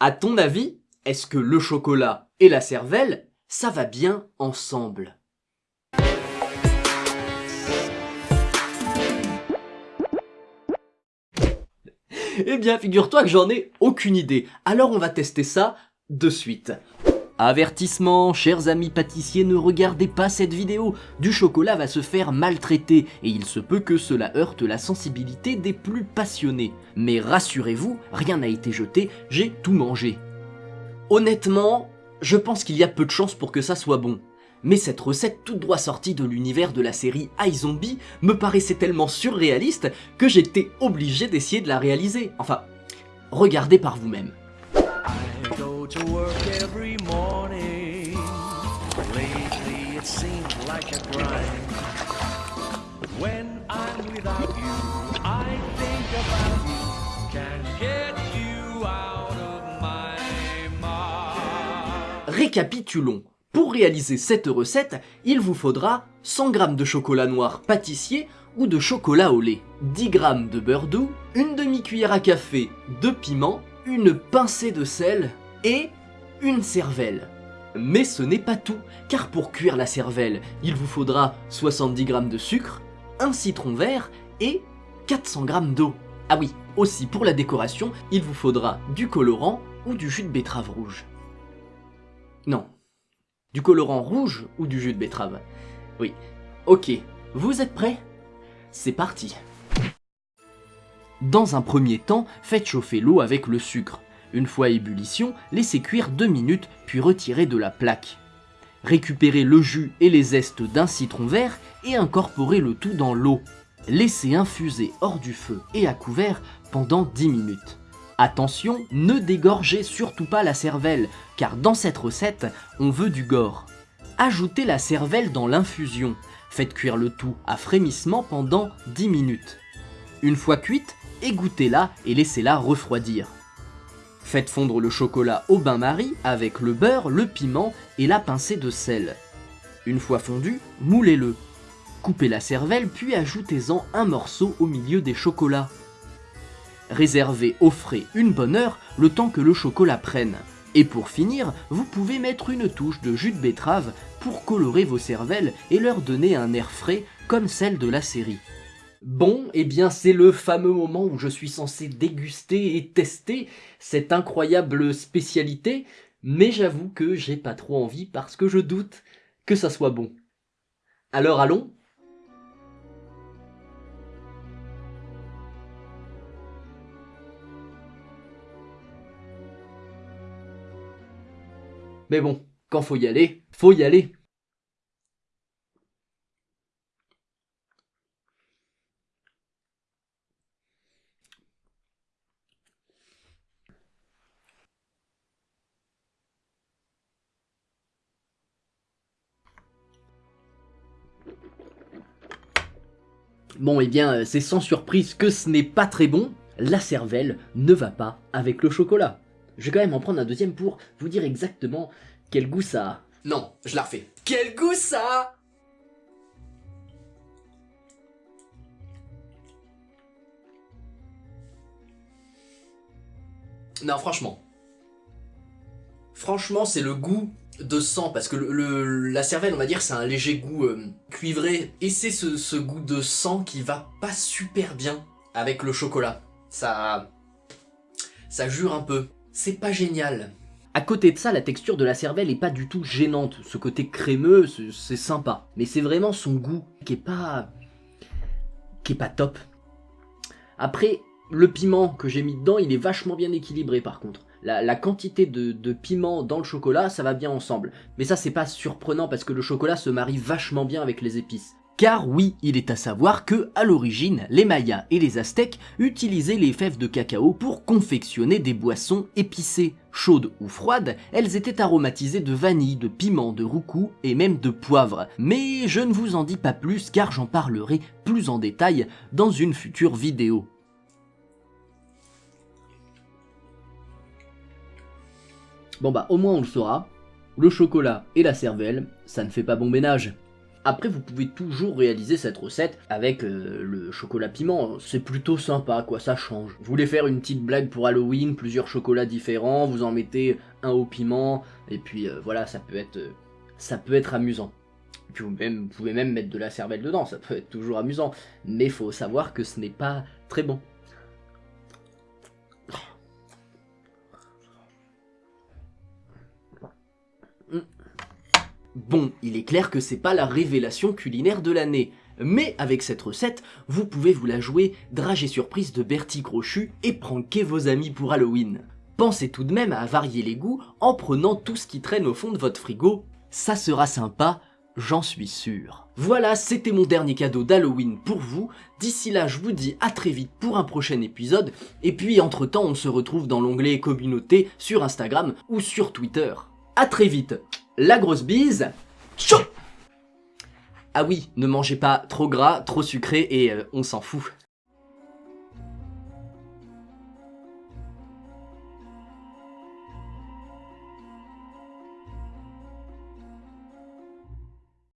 À ton avis, est-ce que le chocolat et la cervelle, ça va bien ensemble? Eh bien, figure-toi que j'en ai aucune idée. Alors on va tester ça de suite. Avertissement, chers amis pâtissiers, ne regardez pas cette vidéo. Du chocolat va se faire maltraiter et il se peut que cela heurte la sensibilité des plus passionnés. Mais rassurez-vous, rien n'a été jeté, j'ai tout mangé. Honnêtement, je pense qu'il y a peu de chances pour que ça soit bon. Mais cette recette toute droit sortie de l'univers de la série iZombie me paraissait tellement surréaliste que j'étais obligé d'essayer de la réaliser. Enfin, regardez par vous-même. To work every morning. It seems like a grind. When I'm without you, I think about you. Get you out of my mind. Récapitulons. Pour réaliser cette recette, il vous faudra 100 g de chocolat noir pâtissier ou de chocolat au lait, 10 g de beurre doux, une demi-cuillère à café de piment, une pincée de sel et une cervelle. Mais ce n'est pas tout, car pour cuire la cervelle, il vous faudra 70 g de sucre, un citron vert et 400 g d'eau. Ah oui, aussi pour la décoration, il vous faudra du colorant ou du jus de betterave rouge. Non, du colorant rouge ou du jus de betterave Oui. Ok, vous êtes prêts? C'est parti Dans un premier temps, faites chauffer l'eau avec le sucre. Une fois ébullition, laissez cuire 2 minutes puis retirez de la plaque. Récupérez le jus et les zestes d'un citron vert et incorporez le tout dans l'eau. Laissez infuser hors du feu et à couvert pendant 10 minutes. Attention, ne dégorgez surtout pas la cervelle, car dans cette recette, on veut du gore. Ajoutez la cervelle dans l'infusion. Faites cuire le tout à frémissement pendant 10 minutes. Une fois cuite, égouttez-la et laissez-la refroidir. Faites fondre le chocolat au bain-marie avec le beurre, le piment et la pincée de sel. Une fois fondu, moulez-le. Coupez la cervelle puis ajoutez-en un morceau au milieu des chocolats. Réservez au frais une bonne heure le temps que le chocolat prenne. Et pour finir, vous pouvez mettre une touche de jus de betterave pour colorer vos cervelles et leur donner un air frais comme celle de la série. Bon, eh bien c'est le fameux moment où je suis censé déguster et tester cette incroyable spécialité, mais j'avoue que j'ai pas trop envie parce que je doute que ça soit bon. Alors allons Mais bon, quand faut y aller, faut y aller. Bon, eh bien, c'est sans surprise que ce n'est pas très bon. La cervelle ne va pas avec le chocolat. Je vais quand même en prendre un deuxième pour vous dire exactement quel goût ça a. Non, je la refais. Quel goût ça a Non, franchement. Franchement, c'est le goût de sang, parce que la cervelle, on va dire, c'est un léger goût euh, cuivré. Et c'est ce, ce goût de sang qui va pas super bien avec le chocolat. Ça... Ça jure un peu c'est pas génial. À côté de ça, la texture de la cervelle est pas du tout gênante. Ce côté crémeux, c'est sympa. Mais c'est vraiment son goût qui est pas... qui est pas top. Après, le piment que j'ai mis dedans, il est vachement bien équilibré par contre. La, quantité de, de, piment dans le chocolat, ça va bien ensemble. Mais ça, c'est pas surprenant parce que le chocolat se marie vachement bien avec les épices. Car oui, il est à savoir que, à l'origine, les Mayas et les Aztèques utilisaient les fèves de cacao pour confectionner des boissons épicées. Chaudes ou froides, elles étaient aromatisées de vanille, de piment, de roucou et même de poivre. Mais je ne vous en dis pas plus car j'en parlerai plus en détail dans une future vidéo. Bon bah au moins on le saura, le chocolat et la cervelle, ça ne fait pas bon ménage. Après, vous pouvez toujours réaliser cette recette avec euh, le chocolat piment. C'est plutôt sympa, quoi, ça change. Vous voulez faire une petite blague pour Halloween, plusieurs chocolats différents, vous en mettez un au piment, et puis euh, voilà, ça peut être, euh, ça peut être amusant. Vous, vous pouvez même mettre de la cervelle dedans, ça peut être toujours amusant. Mais faut savoir que ce n'est pas très bon. Bon, il est clair que c'est pas la révélation culinaire de l'année, mais avec cette recette, vous pouvez vous la jouer dragée surprise de Bertie Crochu et pranker vos amis pour Halloween. Pensez tout de même à varier les goûts en prenant tout ce qui traîne au fond de votre frigo, ça sera sympa, j'en suis sûr. Voilà, c'était mon dernier cadeau d'Halloween pour vous, d'ici là je vous dis à très vite pour un prochain épisode, et puis entre temps on se retrouve dans l'onglet communauté sur Instagram ou sur Twitter. A très vite la grosse bise. Tchou ah oui, ne mangez pas trop gras, trop sucré et euh, on s'en fout.